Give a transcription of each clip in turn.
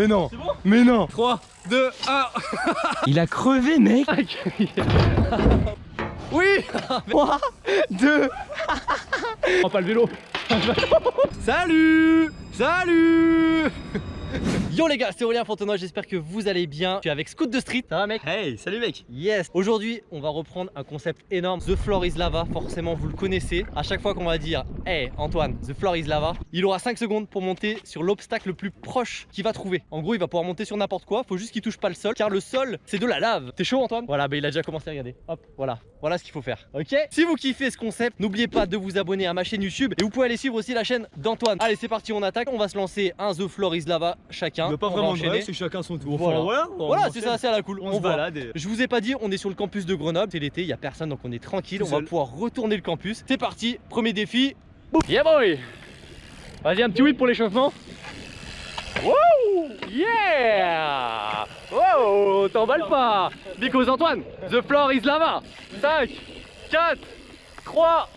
Mais non. C'est bon Mais non. 3, 2, 1 Il a crevé mec. Oui. 3, 2 On pas le vélo. Salut. Salut Yo les gars, c'est Aurélien Fontenoy, j'espère que vous allez bien. Je suis avec Scoot de Street, ça va mec? Hey, salut mec Yes Aujourd'hui, on va reprendre un concept énorme, The Floor is Lava, forcément vous le connaissez. À chaque fois qu'on va dire « Hey Antoine, The Floor is Lava », il aura 5 secondes pour monter sur l'obstacle le plus proche qu'il va trouver. En gros, il va pouvoir monter sur n'importe quoi, faut juste qu'il touche pas le sol, car le sol, c'est de la lave. T'es chaud Antoine? Voilà, bah il a déjà commencé à regarder. Hop, voilà. Voilà ce qu'il faut faire, ok? Si vous kiffez ce concept, n'oubliez pas de vous abonner à ma chaîne YouTube et vous pouvez aller suivre aussi la chaîne d'Antoine. Allez, c'est parti, on attaque. On va se lancer un The Floor is Lava chacun. Il pas On va vraiment de enchaîner. règles, c'est chacun son tour. Voilà. voilà, on Voilà, c'est ça, c'est à la cool. On, se voit. balade et... Je vous ai pas dit, on est sur le campus de Grenoble, c'est l'été, il y a personne donc on est tranquille, Tout on va pouvoir retourner le campus. C'est parti, premier défi. Boum. Yeah boy Vas-y un petit whip pour l'échauffement. Wouh Yeah Wow T'emballes pas Because Antoine, the floor is lava 5, 4, 3,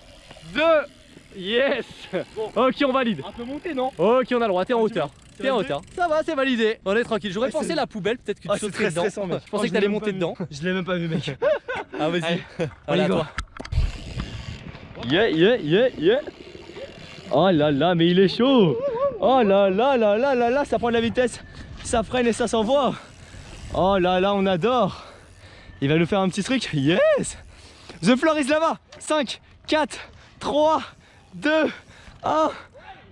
2, yes Ok on valide. Un peu monté, non? Ok on a le droit, t'es en hauteur. T'es en hauteur. Ça va, c'est validé. On est tranquille. J'aurais Ouais, pensé la poubelle, peut-être que tu Ah, c'est sauterais très dedans. stressant, mec. Je Oh, pensais je que t'allais monter dedans. Je l'ai même pas vu, mec. Ah vas-y. On y va. Yeah, yeah, yeah, yeah. Oh là là, mais il est chaud. Oh là là là là là là, ça prend de la vitesse. Ça freine et ça s'envoie. Oh là là, on adore. Il va nous faire un petit truc. Yes. The floor is lava. 5, 4, 3, 2, 1.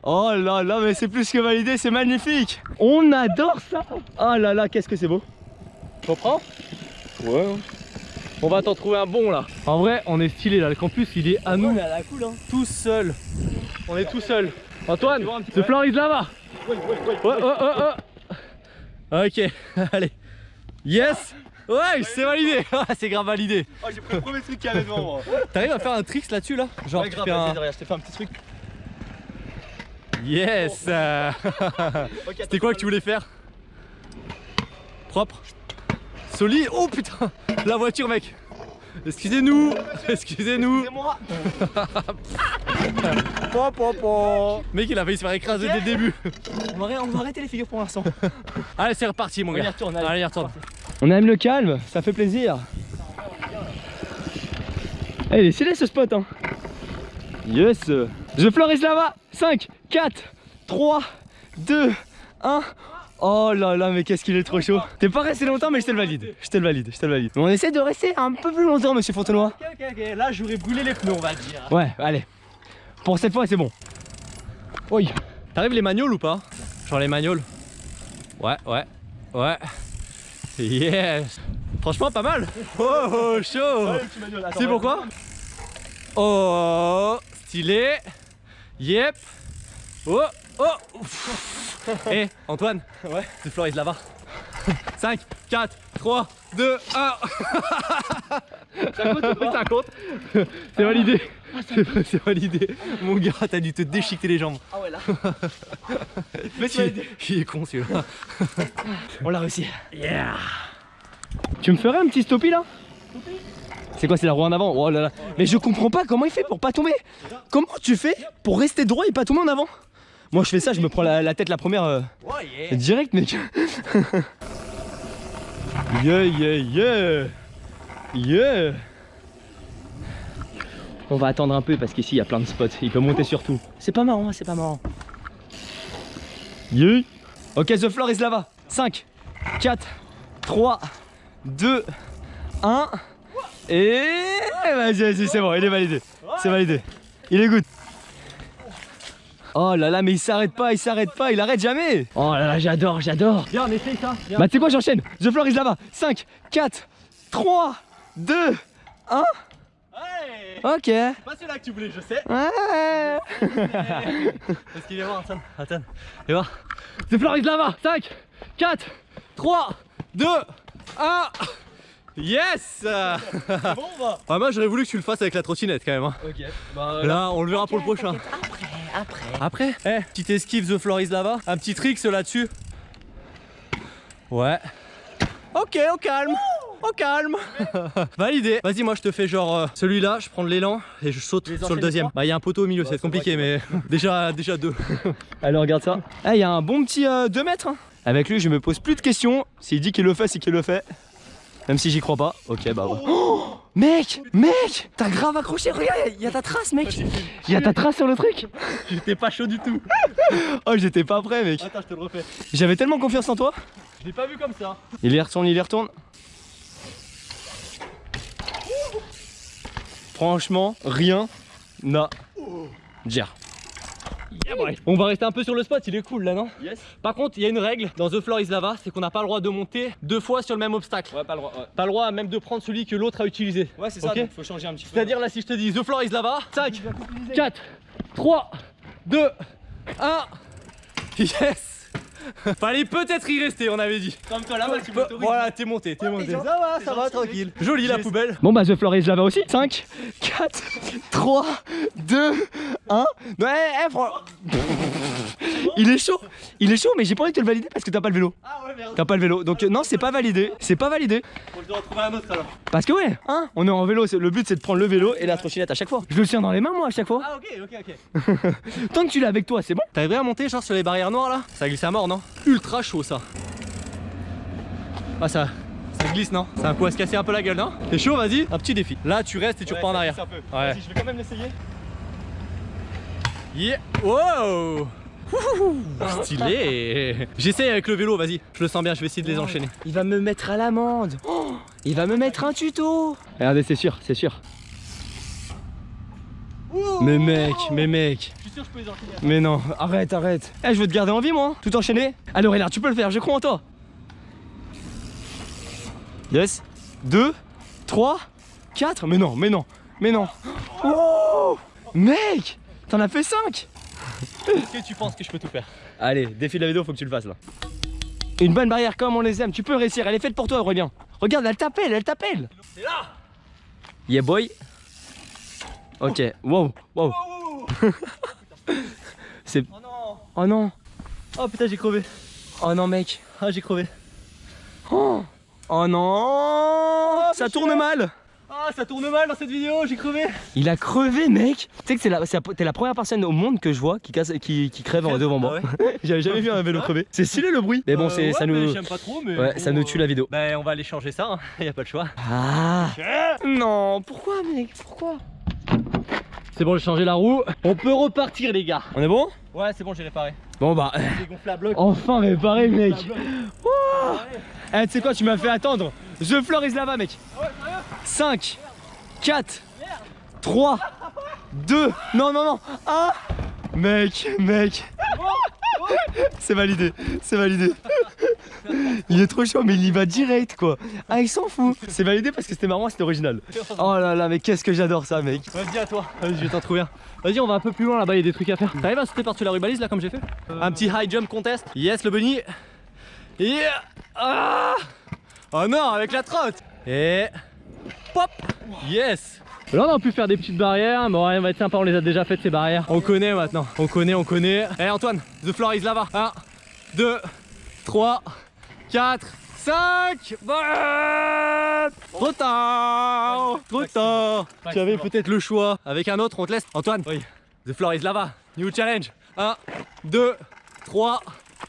Oh là là, mais c'est plus que validé, c'est magnifique. On adore ça. Oh là là, qu'est-ce que c'est beau. T'en prends? Ouais. On va t'en trouver un bon là. En vrai, on est stylé là. Le campus, il est à nous. à la cool, hein. Tout seul. On est tout seul. Antoine, peu floor is lava. Ouais, ouais, ouais. Ouais, ouais, ouais, ouais. Ok, allez. Yes. Ouais, c'est validé. Ah, c'est grave validé. Oh, j'ai pris le premier truc qu'il y avait devant moi. T'arrives à faire un tricks là-dessus là? Genre Ouais, tu grave, un... derrière, je t'ai fait un petit truc. Yes euh, C'était quoi que tu voulais faire Propre Solide Oh putain La voiture mec Excusez-nous Excusez-nous moi po, po. Mec il a failli se faire écraser dès le début on va, arrêter- on va arrêter les figures pour l'instant. Allez c'est reparti mon On y gars retourne, Allez, allez. y retourne On aime le calme, ça fait plaisir. Eh, il est stylé ce spot hein. Yes. The floor is lava 5, 4, 3, 2, 1 Oh là là mais qu'est-ce qu'il est trop chaud. T'es pas resté longtemps mais je te le valide. Je te le valide, je te le valide. On essaie de rester un peu plus longtemps monsieur Fontenoy. Ok ok ok. Là j'aurais brûlé les pneus on va dire. Ouais allez. Pour cette fois c'est bon. Oui. T'arrives les magnoles ou pas? Genre les magnoles. Ouais ouais Ouais. Yes. Franchement pas mal. Oh, oh chaud. C'est pourquoi? Oh Stylé. Yep. Oh Oh. Eh Antoine Ouais. Floor is lava 5, 4, 3, 2, 1 Ça compte Ça compte. C'est validé. C'est c'est validé. Mon gars t'as dû te déchiqueter les jambes. Ah ouais là. Mais il, il est con celui-là. On l'a réussi. Yeah. Tu me ferais un petit stoppie là? C'est quoi c'est la roue en avant? Oh là là. Mais je comprends pas comment il fait pour pas tomber. Comment tu fais pour rester droit et pas tomber en avant? Moi je fais ça je me prends la, la tête la première euh, direct mec. Yeah yeah yeah. Yeah. On va attendre un peu parce qu'ici il y a plein de spots. Il peut monter sur tout. C'est pas marrant hein, c'est pas marrant. Yeah. Ok the floor is lava. 5 4 3 2 1 Et vas-y vas-y c'est bon il est validé. C'est validé. Il est good. Oh là là mais il s'arrête pas il s'arrête pas il arrête jamais. Oh là là j'adore j'adore. Viens on essaye ça. Viens. Bah tu sais quoi j'enchaîne. The floor is lava 5 4 3 2 1 Ouais Ok. Ouais Pas celui-là que tu voulais je sais. Ouais. Parce qu'il vient voir Antoine Attends Viens voir. The floor is lava 5 4 3 2 1 Yes! Bon bah Ah moi j'aurais voulu que tu le fasses avec la trottinette quand même hein. Ok bah Là on le verra pour le prochain. Après Après. Eh petite esquive The Floor is Lava Un petit trick là-dessus. Ouais. Ok au calme. Au calme. Validé. Vas-y moi je te fais genre euh, celui-là Je prends de l'élan et je saute Les sur le deuxième. Bah il y a un poteau au milieu c'est compliqué mais déjà, déjà deux. Allez regarde ça. Eh il y a un bon petit 2 mètres hein. Avec lui, je me pose plus de questions. S'il dit qu'il le fait, c'est qu'il le fait. Même si j'y crois pas. Ok, bah ouais. Oh, mec, mec, t'as grave accroché. Regarde, il y a ta trace, mec. Il y a ta trace sur le truc. J'étais pas chaud du tout. Oh, j'étais pas prêt, mec. Attends, je te le refais. J'avais tellement confiance en toi. Je l'ai pas vu comme ça. Il y retourne, il y retourne. Franchement, rien n'a dire. On va rester un peu sur le spot, il est cool là, non Yes. Par contre, il y a une règle dans The Floor is Lava, c'est qu'on n'a pas le droit de monter deux fois sur le même obstacle. Ouais, pas le droit. Ouais, Pas le droit même de prendre celui que l'autre a utilisé. Ouais, c'est ça. Donc faut changer un petit peu. C'est-à-dire là, si je te dis The Floor is Lava, 5, 4, 3, 2, 1. Yes Fallait peut-être y rester, on avait dit. Comme toi là-bas, tu Voilà, t'es monté, t'es monté. Ça va, ça va, tranquille. Joli la poubelle. Bon bah The Floor is Lava aussi 5, 4, 3, 2, 1 Ouais, eh, Il est chaud Il est chaud mais j'ai pas envie de te le valider parce que t'as pas le vélo Ah ouais, merde. T'as pas le vélo donc euh, non c'est pas validé C'est pas validé je dois retrouver un autre alors. Parce que ouais hein On est en vélo Le but c'est de prendre le vélo et la trottinette à chaque fois Je le tiens dans les mains moi à chaque fois Ah ok, ok, ok. Tant que tu l'as avec toi c'est bon T'arriverais à monter genre sur les barrières noires là? Ça glisse à mort non Ultra chaud ça. Ah ça, ça glisse non C'est un coup à se casser un peu la gueule non T'es chaud vas-y Un petit défi. Là tu restes et tu repars en arrière. Ouais. je vais quand même l'essayer Yeah. Wow Ouhouhou. Stylé J'essaye avec le vélo, vas-y. Je le sens bien, je vais essayer de les enchaîner. Il va me mettre à l'amende Il va me mettre un tuto Regardez c'est sûr c'est sûr Mais mec mais mec Je suis sûr que je peux les enchaîner. Mais non, arrête, arrête. Eh, je veux te garder en vie, moi. hein. Tout enchaîner. Allez, Aurélien, tu peux le faire, je crois en toi. Yes. 2, 3, 4. Mais non, mais non, mais non. Oh Mec T'en as fait 5 Est-ce que tu penses que je peux tout faire? Allez, défi de la vidéo, faut que tu le fasses là. Une bonne barrière comme on les aime, tu peux réussir, elle est faite pour toi Aurélien. Regarde, elle t'appelle, elle t'appelle. C'est là Yeah boy. Ok, wow, wow. C'est... Oh non Oh non, Oh putain j'ai crevé. oh non mec. Ah j'ai crevé. Oh, oh non Ça tourne mal Ah ça tourne mal dans cette vidéo, j'ai crevé. Il a crevé mec Tu sais que la, la- t'es la première personne au monde que je vois qui, casse, qui, qui crève en devant moi. Ah ouais J'avais jamais vu un vélo crever. C'est stylé le bruit Mais bon, Euh, c'est, ouais, ça mais nous... J'aime pas trop mais. Ouais, bon, ça nous tue la vidéo. Ben on va aller changer ça, hein. y a pas le choix. Ah Non, pourquoi mec? Pourquoi? C'est bon j'ai changé la roue. On peut repartir les gars. On est bon? Ouais c'est bon j'ai réparé. Bon bah... J'ai gonflé à bloc. Enfin réparé mec. Wouah Eh tu sais quoi tu m'as fait attendre. Floor is lava mec. 5 4 3 2 Non non non. 1 Mec mec. C'est validé C'est validé Il est trop chaud mais il y va direct quoi Ah il s'en fout C'est validé parce que c'était marrant c'était original Oh là là mais qu'est-ce que j'adore ça mec Vas-y à toi, vas-y je vais t'en trouver un. Vas-y on va un peu plus loin là-bas, il y a des trucs à faire. T'arrives à sauter par-dessus la rubalise là comme j'ai fait Un petit high jump contest. Yes le bunny. Yeah ah Oh non avec la trotte Et pop Yes Là on a pu faire des petites barrières, mais ouais, on va être sympa, on les a déjà faites ces barrières. On connaît maintenant, on connaît, on connaît. Eh Antoine, the floor is lava. 1, 2, 3, 4, 5 Trop tard Trop tard Tu avais peut-être le choix. Avec un autre, on te laisse. Antoine, oui. The floor is lava. New challenge. 1, 2, 3,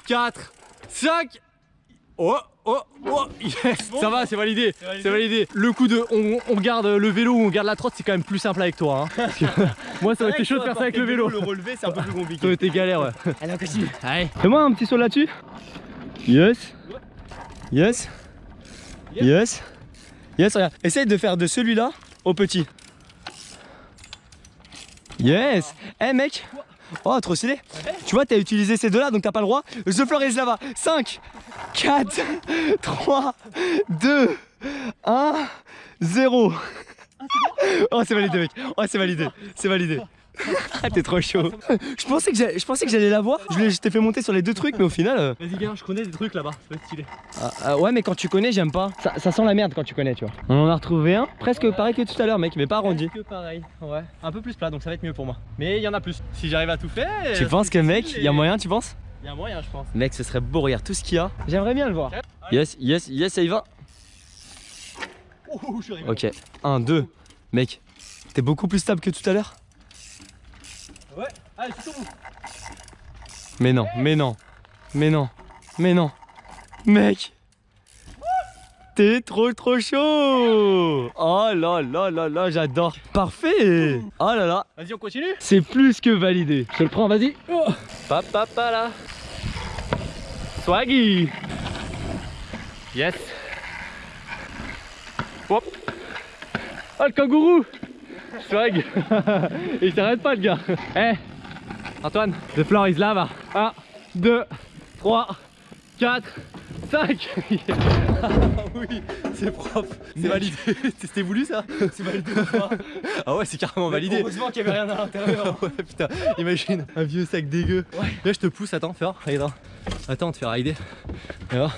4, 5 Oh Oh Oh Yes Ça va, c'est validé C'est validé. Le coup de on, on garde le vélo ou on garde la trotte, c'est quand même plus simple avec toi. hein. Parce que moi, ça aurait été chaud de faire ça avec le vélo. Le relever c'est un peu plus Ça aurait compliqué été galère, ouais. Allez on continue Allez. Fais-moi un petit saut là-dessus. Yes. Yes. Yes. Yes, regarde. Essaye de faire de celui-là au petit. Yes. Eh mec. Oh, trop stylé. Tu vois, t'as utilisé ces deux-là, donc t'as pas le droit. The floor is lava. 5, 4, 3, 2, 1, 0. Oh, c'est validé, mec. Oh, c'est validé. C'est validé. Ah, t'es trop chaud. Je pensais que j'allais- je pensais que j'allais l'avoir. Je, l'ai- je t'ai fait monter sur les deux trucs, mais au final. euh, Vas-y, gars, je connais des trucs là-bas, ça va être stylé. ah, ah, ouais, mais quand tu connais, j'aime pas. Ça, ça sent la merde quand tu connais, tu vois. On en a retrouvé un, presque pareil que tout à l'heure, mec, mais pas arrondi. Que pareil, ouais. Un peu plus plat, donc ça va être mieux pour moi. Mais il y en a plus. Si j'arrive à tout faire. Tu penses que, mec, il y a moyen, tu penses? Il y a moyen, je pense. Mec, ce serait beau, regarde tout ce qu'il y a. J'aimerais bien le voir. Yes, yes, yes, ça y va. Oh, je suis arrivé. Ok, 1, 2. Mec, t'es beaucoup plus stable que tout à l'heure? Ouais, allez, tout. Mais non, mais non, mais non, mais non. Mec T'es trop trop chaud Oh là là là là, j'adore Parfait Oh là là Vas-y, on continue C'est plus que validé Je te le prends, vas-y. Oh. Papa là Swaggy Yes. Hop. Oh, le kangourou Swag Il s'arrête pas, le gars. Eh, Antoine, the floor is lava. 1, 2, 3, 4, 5. oui, c'est propre. C'est validé. C'était voulu ça? C'est validé ou pas? Ah ouais, c'est carrément validé. Heureusement qu'il y avait rien à l'intérieur ouais, putain, imagine un vieux sac dégueu. Ouais. Là, je te pousse, attends, fais voir. Attends, on te fait rider. Voir.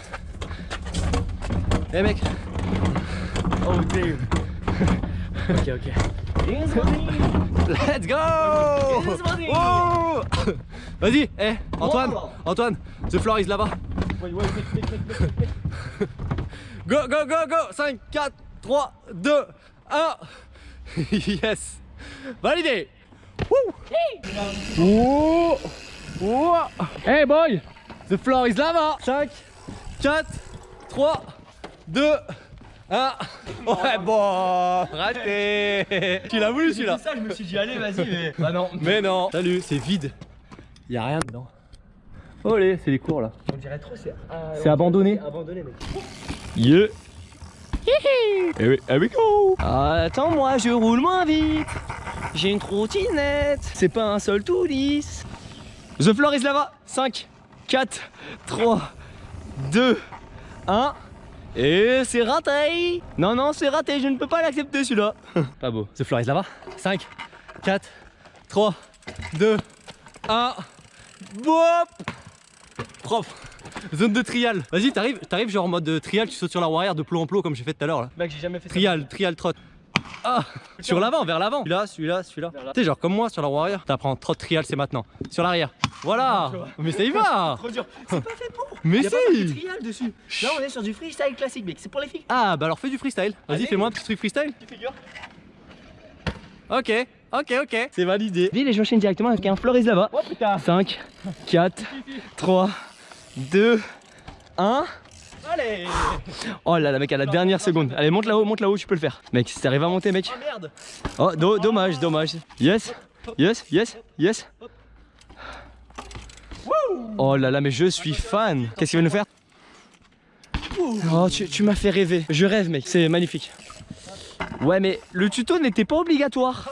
Eh mec, Oh damn Ok ok let's go! Oh Vas-y, eh, Antoine, Wow. Antoine, the floor is lava. Go, go, go, go! 5, 4, 3, 2, 1 Yes. Validé. Hey boy! The floor is lava 5, 4, 3, 2, 1 Ouais bon. Raté. Tu l'as voulu celui-là. Ça, je me suis dit allez vas-y mais... Bah non. Mais non. Salut, c'est vide. Y'a rien dedans. Olé, c'est les cours là. On dirait trop c'est... C'est abandonné. abandonné mec. Yeah Eh oui, here we go. Attends moi je roule moins vite. J'ai une trottinette. C'est pas un sol tout lisse. The floor is lava. 5, 4, 3, 2, 1 Et c'est raté Non non c'est raté, je ne peux pas l'accepter celui-là Pas beau The floor is lava. 5, 4, 3, 2, 1. Bop Propre. Zone de trial. Vas-y, t'arrives, t'arrives genre en mode euh, trial, tu sautes sur la roue arrière de plomb en plomb comme j'ai fait tout à l'heure là. Mec j'ai jamais fait Trial, trial trot. Ah Sur l'avant, vers l'avant. Celui-là, celui-là, celui-là. Sais, genre comme moi sur la roue arrière, t'apprends trot trial, c'est maintenant. Sur l'arrière. Voilà Mais ça y va Trop dur C'est pas fait pour Mais pas marqué si trial dessus Là on est sur du freestyle classique mec, c'est pour les filles Ah bah alors fais du freestyle. Vas-y, fais-moi un petit truc freestyle. Tu figures Ok, ok, ok. C'est validé. Ville et j'enchaîne directement avec un Floris là-bas. Oh putain 5, 4, 3, 2, 1. Allez Oh là là mec à la dernière seconde. Allez monte là-haut, monte là-haut, tu peux le faire. Mec si t'arrives à monter mec. Oh merde Oh do- dommage, dommage. Yes, yes, yes, yes. Oh là là mais je suis fan. Qu'est-ce qu'il va nous faire? Oh tu, tu m'as fait rêver. Je rêve mec, c'est magnifique. Ouais mais le tuto n'était pas obligatoire.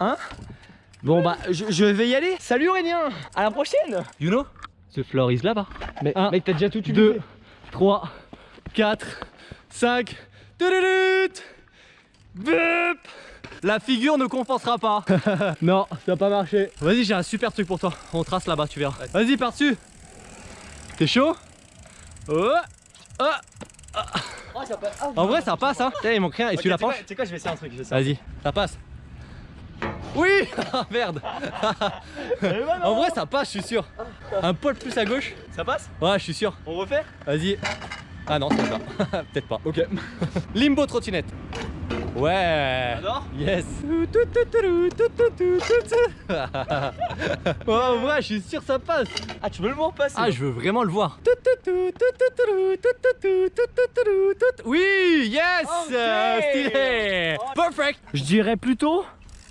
Hein? Bon bah je, je vais y aller. Salut Aurélien À la prochaine You know The floor is là-bas. Mais Un, mec t'as déjà tout 2, 3, 4, 5. Tududut Bup La figure ne compensera pas. non, ça n'a pas marché. Vas-y, j'ai un super truc pour toi. On trace là-bas, tu verras. Vas-y, par-dessus. T'es chaud? Oh Oh En vrai, ça passe, hein. Il manque rien. Et tu la penches? C'est quoi, je vais essayer un truc. Vas-y, ça passe. Ah, Merde En vrai, ça passe, je suis sûr. Un poil plus à gauche. ça passe? Ouais, je suis sûr. On refait? Vas-y. Ah non, c'est pas ça. Peut-être pas. Ok. Limbo trottinette. Ouais. Alors Yes. oh, en vrai, je suis sûr ça passe. Ah tu veux le voir passer Ah, je veux vraiment le voir. Oui, yes. Ok. euh, Stylé. Perfect. Je dirais plutôt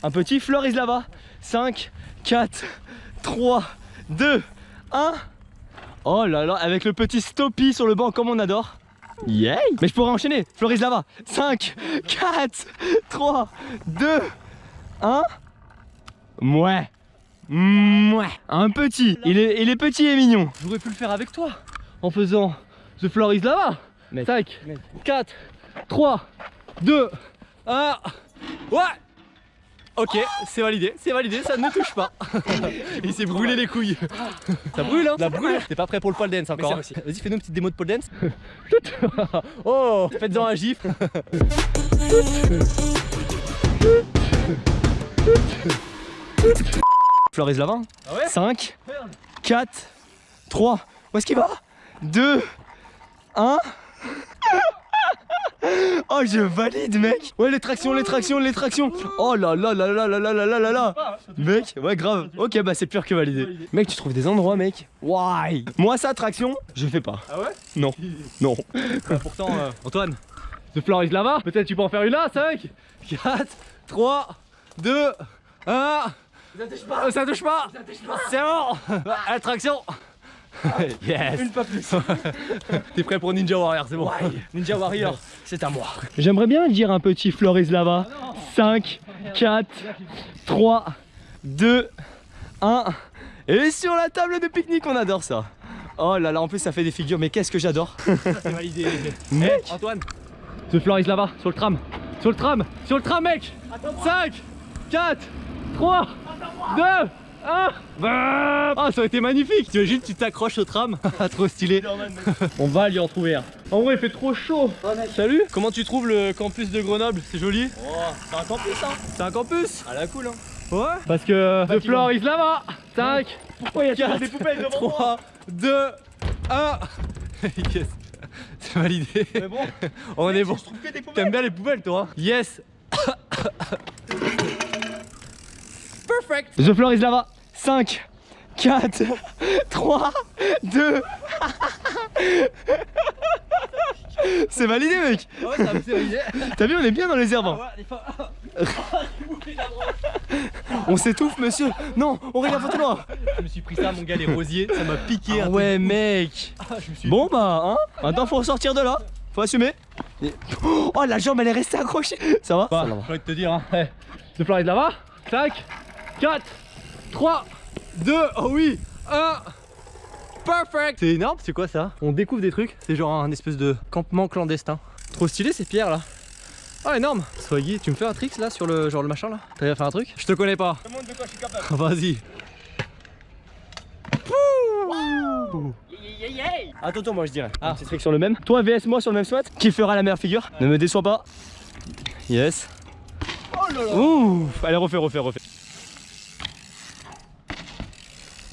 un petit Floris Lava. 5, 4, 3, 2, 1. Oh là là, avec le petit stoppie sur le banc comme on adore. Yay Mais je pourrais enchaîner. Floris Lava. 5, 4, 3, 2, 1. Mouais. Mouais. Un petit. Il est, il est petit et mignon. J'aurais pu le faire avec toi en faisant The Floor is Lava. Mec, 5, mec. 4, 3, 2, 1. Ouais Ok, c'est validé, c'est validé, ça ne touche pas. Il s'est brûlé les couilles. Ça brûle hein Ça brûle T'es pas prêt pour le pole dance encore hein. Vas-y, fais-nous une petite démo de pole dance. oh Faites-en un gif. Floris Lava. Ah ouais 5, Merde. 4, 3. Où est-ce qu'il va? 2, 1. Oh, je valide, mec. Ouais, les tractions, les tractions, les tractions. Oh là là là là là là là là là là. Mec, ouais, grave. Ok, bah c'est pire que validé. Mec, tu trouves des endroits, mec. Why? Moi, ça, traction, je fais pas. Ah ouais? Non, non. Pourtant, euh, Antoine, The Floor is Lava, peut-être tu peux en faire une là 5, 4, 3, 2, 1. Ça touche pas Ça touche pas C'est bon Attraction Yes Une pas plus. T'es prêt pour Ninja Warrior, c'est bon Ninja Warrior, c'est à moi. J'aimerais bien dire un petit Floris Lava. 5, 4, 3, 2, 1. Et sur la table de pique-nique, on adore ça. Oh là là, en plus ça fait des figures, mais qu'est-ce que j'adore. C'est validé Mec, Antoine The Floor is Lava, sur le tram Sur le tram Sur le tram mec 5, 4, 3, 2, 1 Ah ça aurait été magnifique. T'imagines tu t'accroches au tram. Ah trop stylé. On va lui en trouver un. En vrai il fait trop chaud. Salut. Comment tu trouves le campus de Grenoble? C'est joli. Oh, c'est un campus, hein. C'est un campus? À la cool, hein. Ouais. Parce que The Floor is Lava 5, Pourquoi il y a toujours 4, des poubelles devant moi? 3, 2, 1 Yes C'est? Validé Mais bon, On est bon. T'aimes bien les poubelles toi hein? Yes The floor is lava. 5, 4, 3, 2. C'est validé, mec. Ouais ça c'est validé T'as vu, on est bien dans les herbes. On s'étouffe, monsieur. Non, on regarde pas noir. Je me suis pris ça mon gars les rosiers Ça m'a piqué un Ah ouais, mec. Ah, je me suis Bon, bah, hein. Maintenant, faut sortir de là. Faut assumer. Oh, la jambe, elle est restée accrochée. Ça va? Bah, Ça va. j'ai envie de te dire, hein. Hey, The Floor is Lava 5, 4, 3, 2, oh oui, 1 Perfect C'est énorme, c'est quoi ça? On découvre des trucs, c'est genre un espèce de campement clandestin. Trop stylé ces pierres là. Ah énorme Swaggy, tu me fais un trick là sur le genre le machin là? T'as déjà fait un truc? Je te connais pas. Demande de quoi je suis capable. Vas-y. Attends, attends, moi je dirais. Ah. Petit trick sur le même. Toi, VS, moi sur le même SWAT. Qui fera la meilleure figure? Ne me déçois pas. Yes. Oh là là. Ouf. Allez, refais, refais, refais.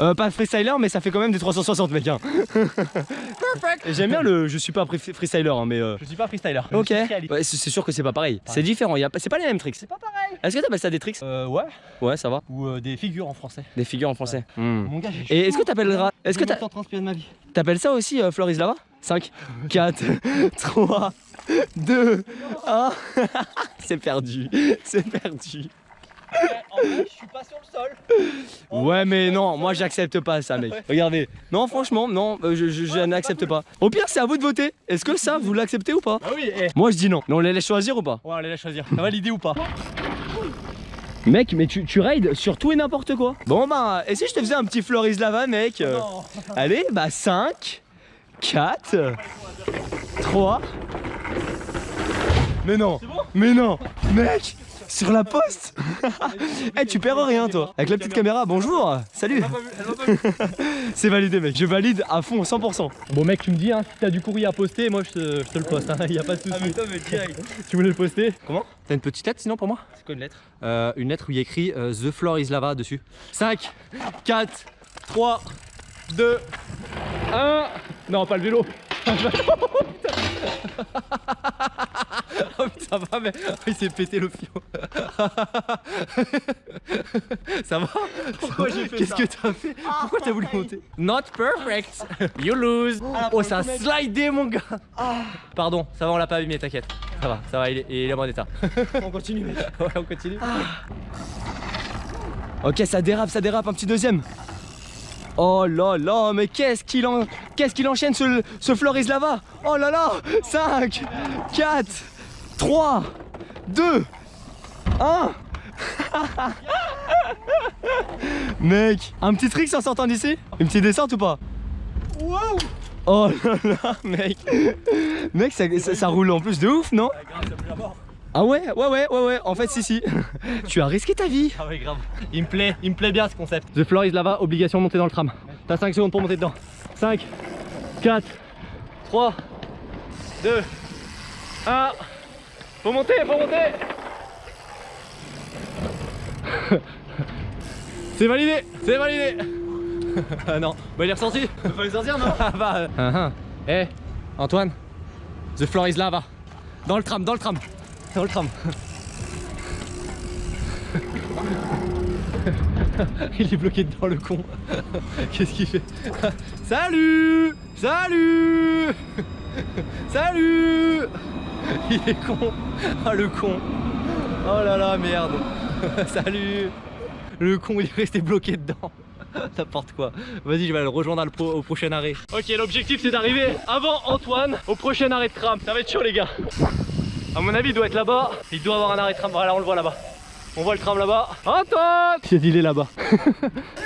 Euh, pas freestyler, mais ça fait quand même des 360, mec. Hein. J'aime bien le. Je suis pas free- freestyler, hein, mais. euh, Je suis pas freestyler. Ok. Ouais, c'est sûr que c'est pas pareil. C'est différent. y a pas- C'est pas les mêmes tricks. C'est pas pareil. Est-ce que t'appelles ça des tricks? Euh ouais. Ouais, ça va. Ou euh, des figures en français. Des figures en français. Hmm. Mon gars, j'ai Et est-ce que t'appelleras. Est-ce que J'ai t'a- longtemps transpiré de ma vie. t'appelles ça aussi euh, Floris Lava? 5, 4, 3, 2, 1. C'est perdu. C'est perdu. En vrai, je suis pas sur le sol. Ouais, mais non, moi j'accepte pas ça, mec. Regardez. Non, franchement, non, euh, je, je- je n'accepte pas. Au pire, c'est à vous de voter. Est-ce que ça, vous l'acceptez ou pas Bah oui, eh. Moi, je dis non. Mais on les laisse choisir ou pas Ouais, allez la choisir. Ça va l'idée ou pas Mec, mais tu, tu raides sur tout et n'importe quoi. Bon, bah, et si je te faisais un petit Floris Lava, mec euh, Non. Allez, bah 5, 4, 3. Mais non, mais non, mec, sur la poste. Eh, tu perds rien, toi. Avec la petite caméra, bonjour, salut. C'est validé, mec. Je valide à fond, 100%. Bon mec, tu me dis hein, si t'as du courrier à poster, moi je te, je te le poste, hein, y a pas de toi, mais direct. Tu voulais le poster? Comment? T'as une petite lettre sinon pour moi? C'est quoi une lettre? Euh, Une lettre où il y a écrit euh, The floor is lava dessus. 5, 4, 3, 2, 1. Non, pas le vélo. oh putain, ça va, mais oh, il s'est pété le fion. ça va Pourquoi j'ai fait Qu'est-ce que t'as fait Pourquoi t'as voulu monter Not perfect You lose Oh, ça a slidé, mon gars Pardon, ça va, on l'a pas abîmé, t'inquiète. Ça va, ça va, il est, il est en bon état. On continue, mec. ouais, on continue. Ok, ça dérape, ça dérape, un petit deuxième. Oh là là, mais qu'est-ce qu'il en... qu'est-ce qu'il enchaîne ce, ce Floris Lava Oh là là 5, 4, 3, 2, 1 Mec, un petit trick en sortant d'ici? Une petite descente ou pas? Oh là là, mec. Mec, ça, ça- ça roule en plus de ouf, non? Ah ouais, ouais, ouais, ouais, ouais, en fait, si, si. tu as risqué ta vie Ah ouais, grave. Il me plaît, il me plaît bien ce concept. The floor is lava, obligation de monter dans le tram. T'as 5 secondes pour monter dedans. 5, 4, 3, 2, 1. Faut monter, faut monter C'est validé, c'est validé Ah non, bah il est ressorti Fallait sortir, non Ah bah, euh, ah, ah. Eh, Antoine, the floor is lava. Dans le tram, dans le tram. Dans le tram. Il est bloqué dedans le con. Qu'est-ce qu'il fait? Salut Salut Salut Il est con. Ah le con. Oh là là merde. Salut Le con il est resté bloqué dedans. N'importe quoi. Vas-y, je vais le rejoindre au prochain arrêt. Ok, l'objectif c'est d'arriver avant Antoine au prochain arrêt de tram. Ça va être chaud les gars. À mon avis, il doit être là-bas. Il doit avoir un arrêt de tram. Voilà, on le voit là-bas. On voit le tram là-bas. Antoine C'est il est là-bas.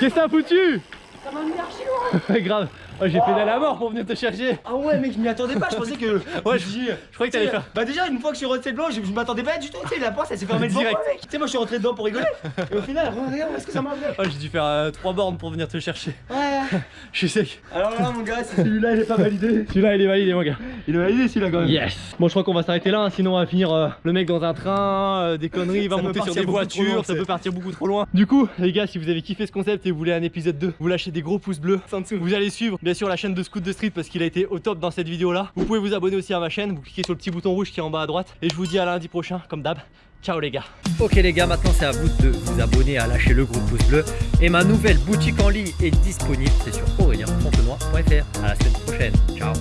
Qu'est-ce que t'as foutu? Ça m'a mis archi loin Grave. Oh, j'ai pédalé à mort pour venir te chercher. Ah ouais mec je m'y attendais pas, je pensais que... Ouais, je, je croyais que t'allais faire. Bah déjà une fois que je suis rentré dedans, je, je m'attendais pas du tout, tu sais la porte elle s'est fermée devant Direct. moi mec Tu sais moi je suis rentré dedans pour rigoler Et au final, regarde est-ce que ça m'a fait Oh, j'ai dû faire 3 bornes pour venir te chercher. Ouais Je suis sec. Alors là mon gars, celui-là il est pas validé Celui-là, il est validé, mon gars. Il est validé celui-là quand même Yes Bon, je crois qu'on va s'arrêter là, hein, sinon on va finir euh, le mec dans un train, euh, des conneries, il va monter sur des voitures, loin, ça peut partir beaucoup trop loin. Du coup, les gars, si vous avez kiffé ce concept et vous voulez un épisode 2, vous lâchez des gros pouces bleus. Vous allez suivre, bien sûr, la chaîne de Scoot de Street parce qu'il a été au top dans cette vidéo là. Vous pouvez vous abonner aussi à ma chaîne, vous cliquez sur le petit bouton rouge qui est en bas à droite. Et je vous dis à lundi prochain, comme d'hab. Ciao les gars Ok les gars, maintenant c'est à vous de vous abonner, à lâcher le gros pouce bleu. Et ma nouvelle boutique en ligne est disponible, c'est sur aurélien.fontenoy.fr. À la semaine prochaine, ciao